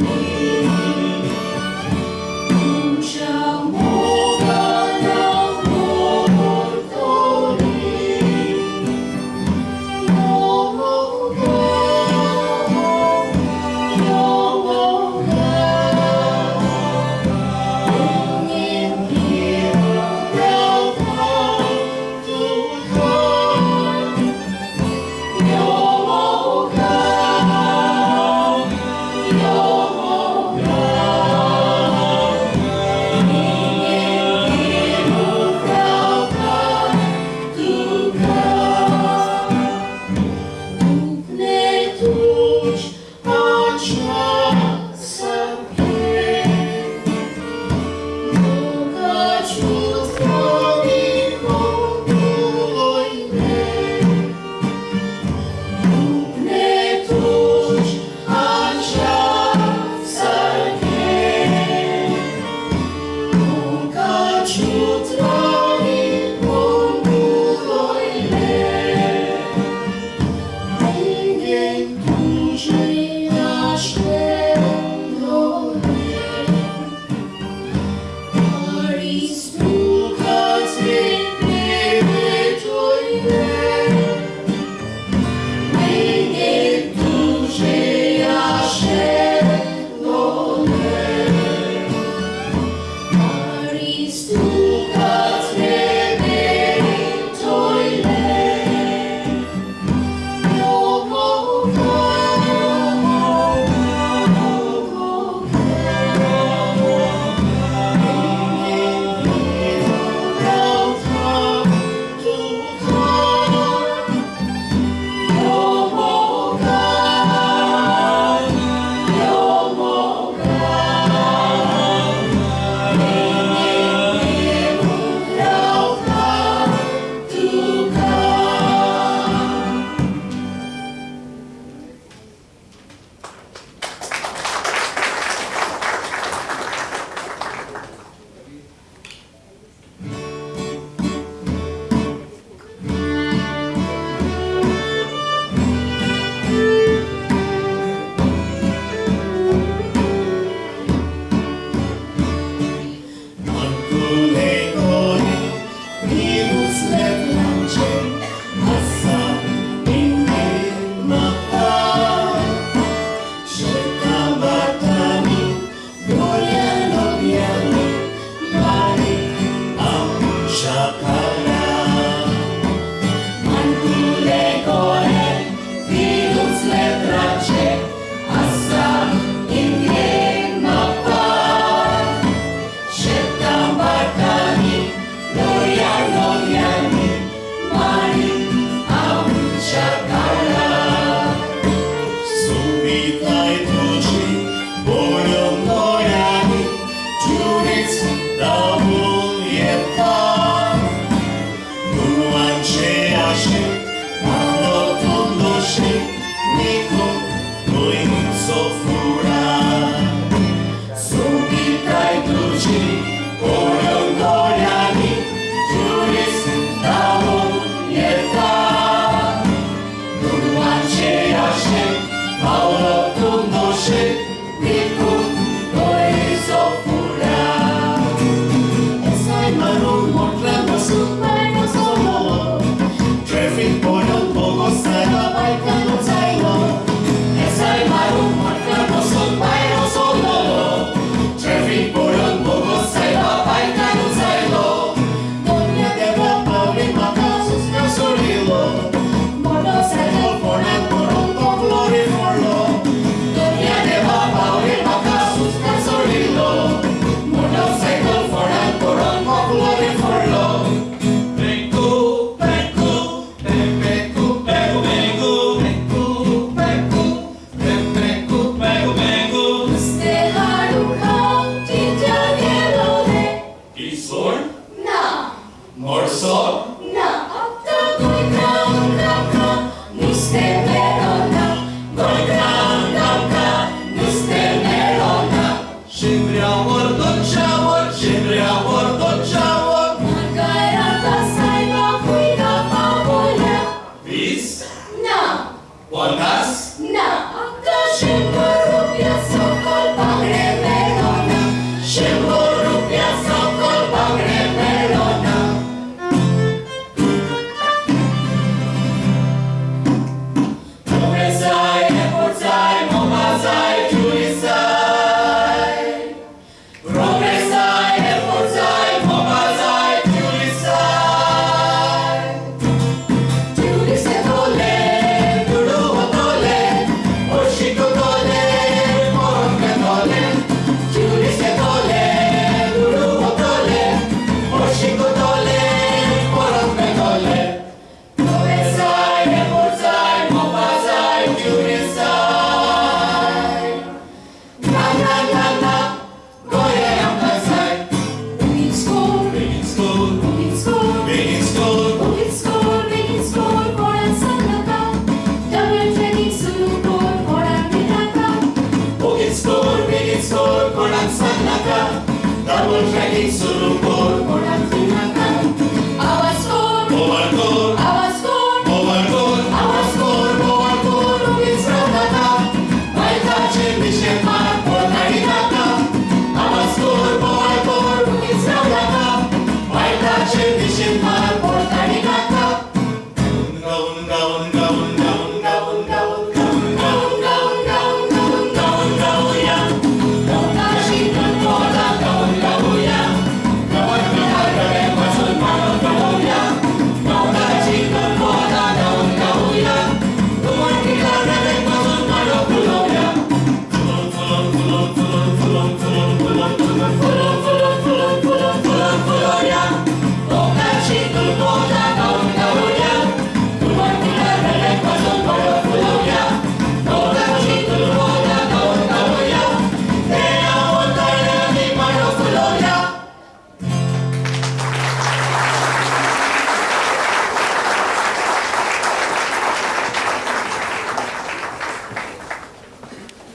me.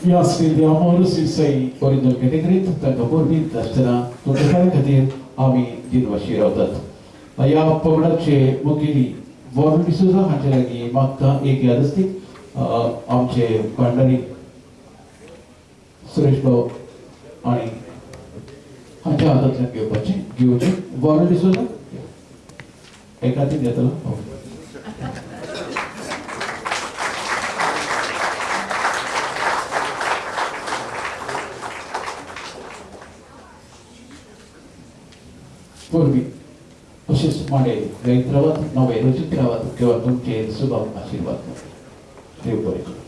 fiaszvédi a Maruszűszai Koridor Ketikrit, tegnap Urbit, Testena, Tudakar Ketir, ami Dinvasi Rodat. A Java Pavlace Mukili Vorul Bisuza, Hancseregi Matta, Éki Adasztik, Amcse Kandari, Suresh Bau, Ani, Hancsa Adatlan Gyópacsi, Gyócsi, Vorul Bisuza, Ekati Nyatala, Oké. ಮಾಡಿ ರೈತರವತ್ತು ನಾವು ರಚಿತರವತ್ತು ಇವತ್ತು ಮುಖ್ಯ ಸುಭ ಆಶೀರ್ವಾದ ದೇವರು